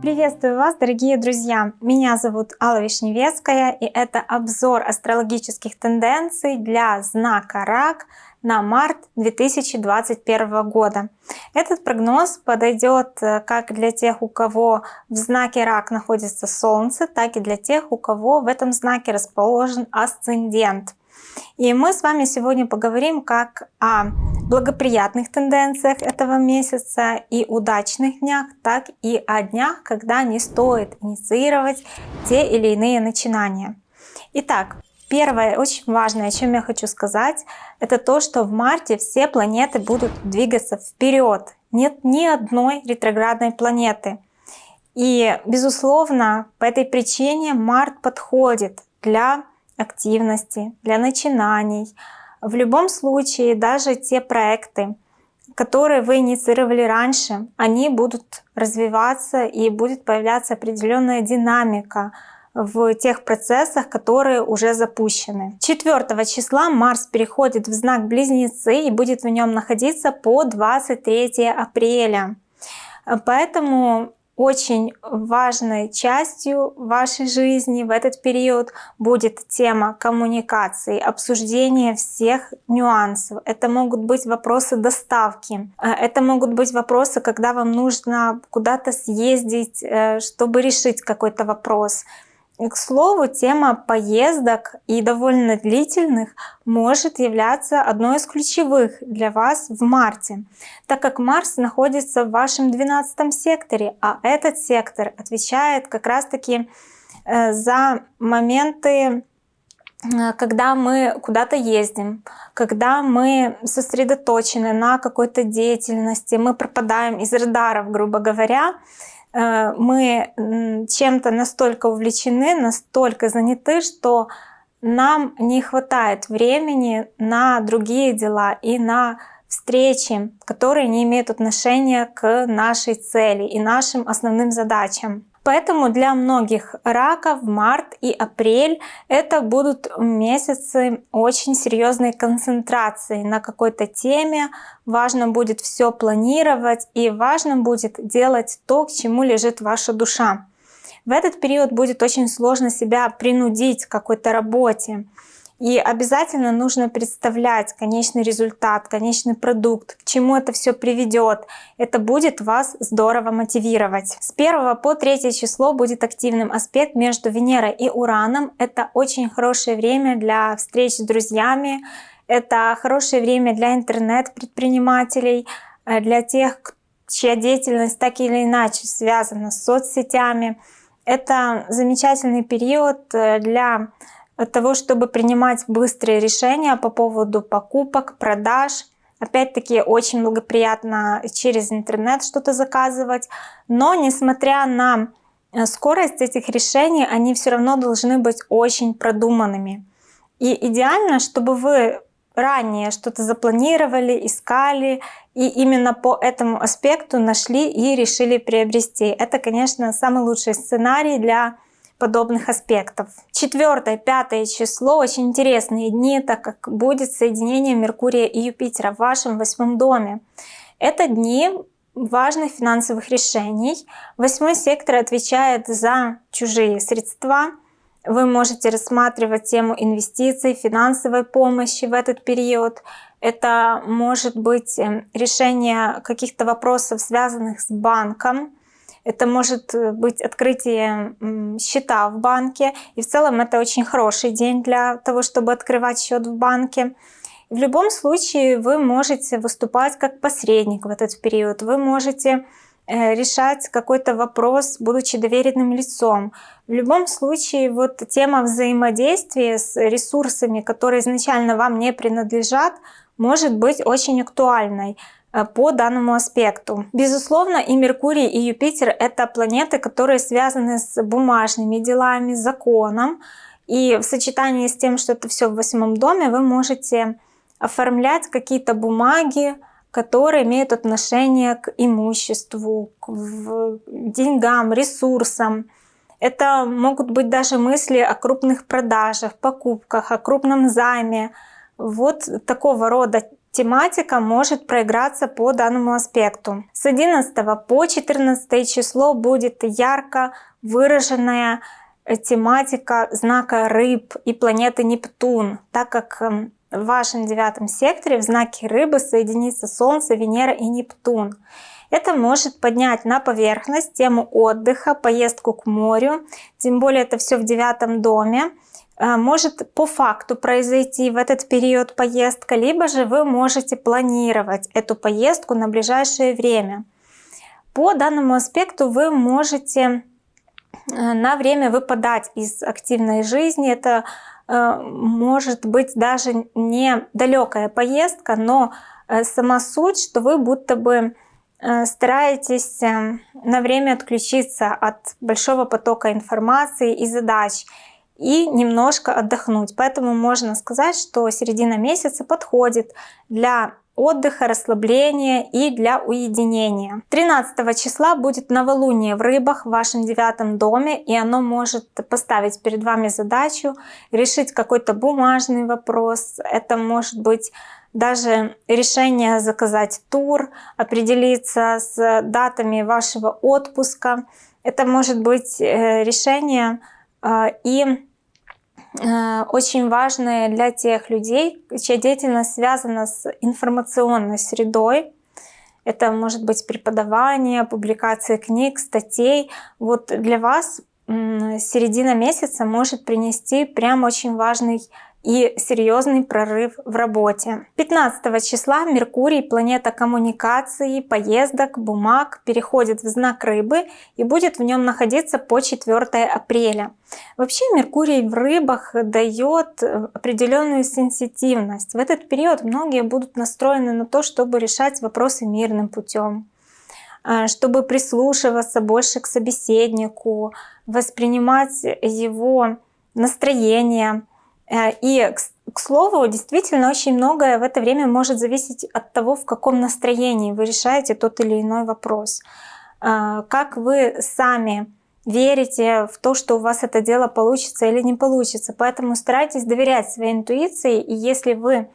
Приветствую вас, дорогие друзья! Меня зовут Алла Вишневецкая, и это обзор астрологических тенденций для знака Рак на март 2021 года. Этот прогноз подойдет э, как для тех, у кого в знаке Рак находится Солнце, так и для тех, у кого в этом знаке расположен асцендент. И мы с вами сегодня поговорим как о благоприятных тенденциях этого месяца и удачных днях, так и о днях, когда не стоит инициировать те или иные начинания. Итак, первое очень важное, о чем я хочу сказать, это то, что в марте все планеты будут двигаться вперед. Нет ни одной ретроградной планеты. И, безусловно, по этой причине март подходит для активности, для начинаний. В любом случае, даже те проекты, которые вы инициировали раньше, они будут развиваться и будет появляться определенная динамика в тех процессах, которые уже запущены. 4 числа Марс переходит в знак Близнецы и будет в нем находиться по 23 апреля. Поэтому очень важной частью вашей жизни в этот период будет тема коммуникации, обсуждения всех нюансов. Это могут быть вопросы доставки, э, это могут быть вопросы, когда вам нужно куда-то съездить, э, чтобы решить какой-то вопрос. К слову, тема поездок и довольно длительных может являться одной из ключевых для вас в марте, так как Марс находится в вашем 12 секторе, а этот сектор отвечает как раз-таки э, за моменты э, когда мы куда-то ездим, когда мы сосредоточены на какой-то деятельности, мы пропадаем из радаров, грубо говоря, мы чем-то настолько увлечены, настолько заняты, что нам не хватает времени на другие дела и на встречи, которые не имеют отношения к нашей цели и нашим основным задачам. Поэтому для многих раков март и апрель это будут месяцы очень серьезной концентрации на какой-то теме. Важно будет все планировать и важно будет делать то, к чему лежит ваша душа. В этот период будет очень сложно себя принудить к какой-то работе. И обязательно нужно представлять конечный результат, конечный продукт, к чему это все приведет. Это будет вас здорово мотивировать. С 1 по 3 число будет активным аспект между Венерой и Ураном. Это очень хорошее время для встреч с друзьями. Это хорошее время для интернет-предпринимателей, э, для тех, чья деятельность так или иначе связана с соцсетями. Это замечательный период э, для от того, чтобы принимать быстрые решения по поводу покупок, продаж. Опять-таки очень благоприятно через интернет что-то заказывать. Но несмотря на э, скорость этих решений, они все равно должны быть очень продуманными. И идеально, чтобы вы ранее что-то запланировали, искали, и именно по этому аспекту нашли и решили приобрести. Это, конечно, самый лучший сценарий для подобных аспектов. Четвертое, пятое число очень интересные дни, так как будет соединение Меркурия и Юпитера в вашем восьмом доме. Это дни важных финансовых решений. Восьмой сектор отвечает за чужие средства. Вы можете рассматривать тему инвестиций, финансовой помощи в этот период. Это может быть эм, решение каких-то вопросов, связанных с банком, это может э, быть открытие счета в банке. И в целом это очень хороший день для того, чтобы открывать счет в банке. В любом случае вы можете выступать как посредник в этот период. Вы можете э, решать какой-то вопрос, будучи доверенным лицом. В любом случае, вот тема взаимодействия с ресурсами, которые изначально вам не принадлежат, может быть очень актуальной. Э, по данному аспекту. Безусловно, и Меркурий, и Юпитер — это планеты, которые связаны с бумажными делами, законом. И в сочетании с тем, что это все в восьмом доме, вы можете оформлять какие-то бумаги, которые имеют отношение к имуществу, к деньгам, ресурсам. Это могут быть даже мысли о крупных продажах, покупках, о крупном займе. Вот такого рода тематика может проиграться по данному аспекту. С 11 по 14 число будет ярко выраженная тематика знака рыб и планеты Нептун, так как эм, в вашем девятом секторе в знаке рыбы соединится Солнце, Венера и Нептун. Это может поднять на поверхность тему отдыха, поездку к морю, тем более это все в девятом доме. Э, может по факту произойти в этот период поездка, либо же вы можете планировать эту поездку на ближайшее время. По данному аспекту вы можете э, на время выпадать из активной жизни. Это э, может быть даже не далекая поездка, но сама суть, что вы будто бы стараетесь на время отключиться от большого потока информации и задач и немножко отдохнуть. Поэтому можно сказать, что середина месяца подходит для отдыха, расслабления и для уединения. 13 числа будет новолуние в рыбах в вашем девятом доме, и оно может поставить перед вами задачу решить какой-то бумажный вопрос. Это может быть даже решение заказать тур, определиться с датами вашего отпуска. Это может быть э, решение и Э, очень важные для тех людей, чья деятельность связана с информационной средой. Это может быть преподавание, публикация книг, статей. Вот для вас середина месяца может принести прям очень важный и серьезный прорыв в работе. 15 числа Меркурий, планета коммуникации, поездок, бумаг, переходит в знак рыбы и будет в нем находиться по 4 апреля. Вообще Меркурий в рыбах дает определенную сенситивность. В этот период многие будут настроены на то, чтобы решать вопросы мирным путем а, чтобы прислушиваться больше к собеседнику, воспринимать его настроение, Э, и, к слову, действительно очень многое в это время может зависеть от того, в каком настроении вы решаете тот или иной вопрос. Э, как вы сами верите в то, что у вас это дело получится или не получится. Поэтому старайтесь доверять своей интуиции. И если вы э,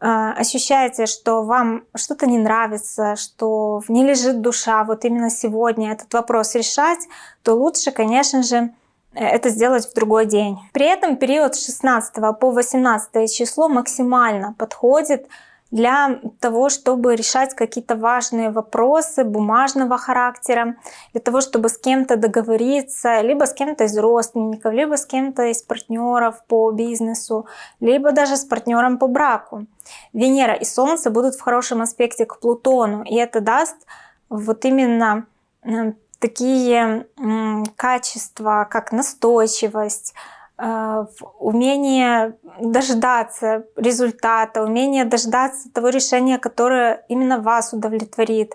ощущаете, что вам что-то не нравится, что в ней лежит душа, вот именно сегодня этот вопрос решать, то лучше, конечно же, Э, это сделать в другой день. При этом период с 16 по 18 число максимально подходит для того, чтобы решать какие-то важные вопросы бумажного характера, для того, чтобы с кем-то договориться, либо с кем-то из родственников, либо с кем-то из партнеров по бизнесу, либо даже с партнером по браку. Венера и Солнце будут в хорошем аспекте к Плутону, и это даст вот именно такие качества, как настойчивость, э, умение дождаться результата, умение дождаться того решения, которое именно вас удовлетворит.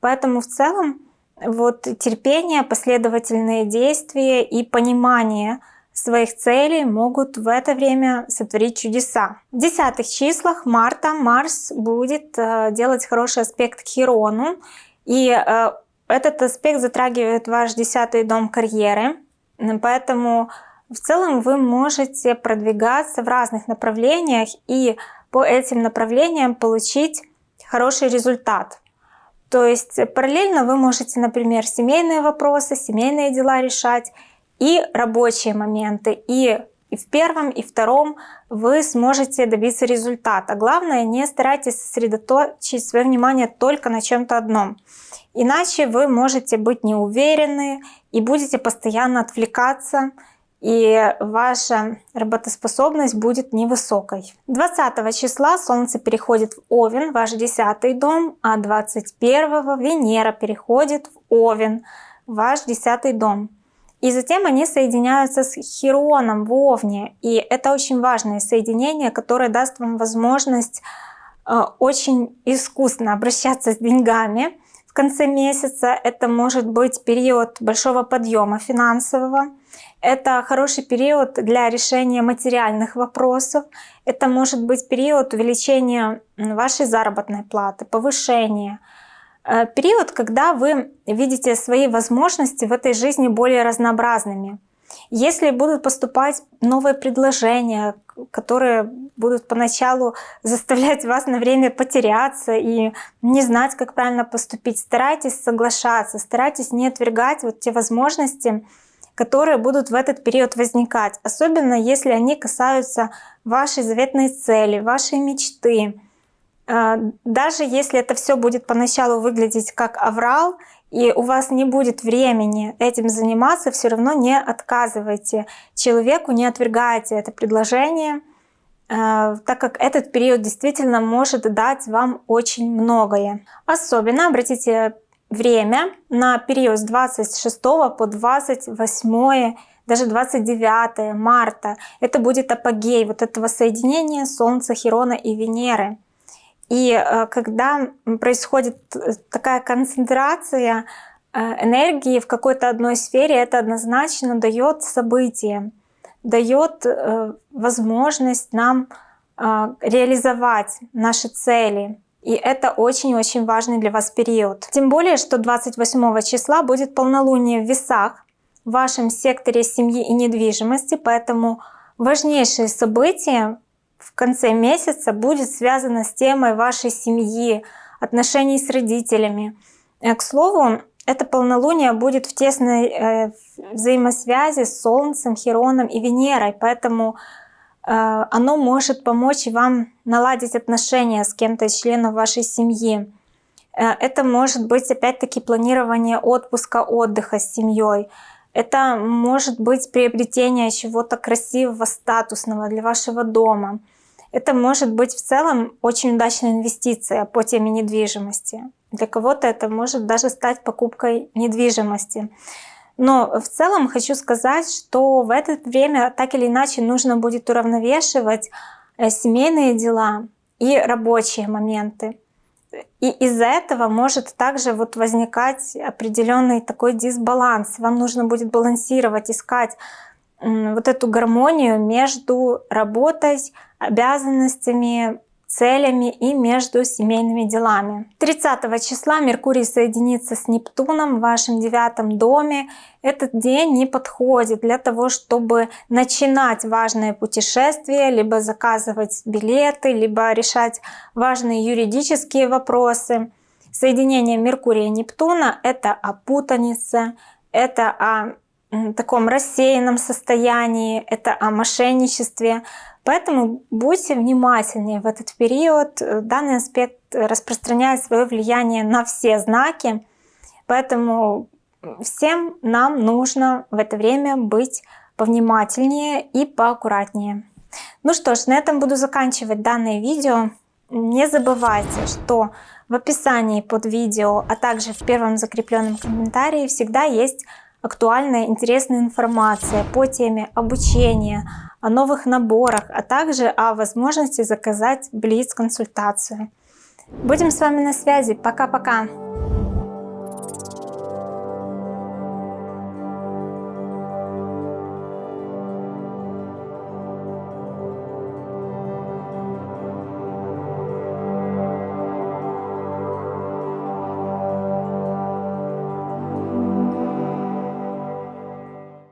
Поэтому в целом вот терпение, последовательные действия и понимание своих целей могут в это время сотворить чудеса. В десятых числах марта Марс будет э, делать хороший аспект к Хирону, и э, этот аспект затрагивает ваш десятый дом карьеры, поэтому в целом вы можете продвигаться в разных направлениях и по этим направлениям получить хороший результат. То есть параллельно вы можете, например, семейные вопросы, семейные дела решать и рабочие моменты. И, и в первом, и втором вы сможете добиться результата. Главное, не старайтесь сосредоточить свое внимание только на чем-то одном. Иначе вы можете быть неуверены и будете постоянно отвлекаться, и ваша работоспособность будет невысокой. 20 числа Солнце переходит в Овен, ваш 10 дом, а 21 Венера переходит в Овен, ваш 10 дом. И затем они соединяются с Хироном в Овне. И это очень важное соединение, которое даст вам возможность э, очень искусно обращаться с деньгами, в конце месяца. Это может быть период большого подъема финансового. Это хороший период для решения материальных вопросов. Это может быть период увеличения вашей заработной платы, повышения. Э, период, когда вы видите свои возможности в этой жизни более разнообразными. Если будут поступать новые предложения, которые будут поначалу заставлять вас на время потеряться и не знать, как правильно поступить, старайтесь соглашаться, старайтесь не отвергать вот те возможности, которые будут в этот период возникать, особенно если они касаются вашей заветной цели, вашей мечты. А, даже если это все будет поначалу выглядеть как аврал, и у вас не будет времени этим заниматься, все равно не отказывайте человеку, не отвергайте это предложение, э, так как этот период действительно может дать вам очень многое. Особенно обратите время на период с 26 по 28 даже 29 марта. Это будет апогей вот этого соединения Солнца, Херона и Венеры. И э, когда происходит э, такая концентрация э, энергии в какой-то одной сфере, это однозначно дает событие, дает возможность нам реализовать наши цели. И это очень-очень важный для вас период. Тем более, что 28 числа будет полнолуние в весах в вашем секторе семьи и недвижимости, поэтому важнейшие события в конце месяца будет связано с темой вашей семьи, отношений с родителями. Э, к слову, это полнолуние будет в тесной э, взаимосвязи с Солнцем, Хероном и Венерой, поэтому э, оно может помочь вам наладить отношения с кем-то из членов вашей семьи. Это может быть опять-таки планирование отпуска, отдыха с семьей. Это может быть приобретение чего-то красивого, статусного для вашего дома. Это может быть в целом очень удачная инвестиция по теме недвижимости. Для кого-то это может даже стать покупкой недвижимости. Но в целом хочу сказать, что в это время так или иначе нужно будет уравновешивать э, семейные дела и рабочие моменты. И из-за этого может также вот возникать определенный такой дисбаланс. Вам нужно будет балансировать, искать вот эту гармонию между работой, обязанностями, целями и между семейными делами. 30 числа Меркурий соединится с Нептуном в вашем девятом доме. Этот день не подходит для того, чтобы начинать важные путешествия, либо заказывать билеты, либо решать важные юридические вопросы. Соединение Меркурия и Нептуна — это о путанице, это о таком рассеянном состоянии, это о мошенничестве. Поэтому будьте внимательнее в этот период. Данный аспект распространяет свое влияние на все знаки. Поэтому всем нам нужно в это время быть повнимательнее и поаккуратнее. Ну что ж, на этом буду заканчивать данное видео. Не забывайте, что в описании под видео, а также в первом закрепленном комментарии всегда есть актуальная, интересная информация по теме обучения, о новых наборах, а также о возможности заказать Блиц-консультацию. Будем с вами на связи. Пока-пока!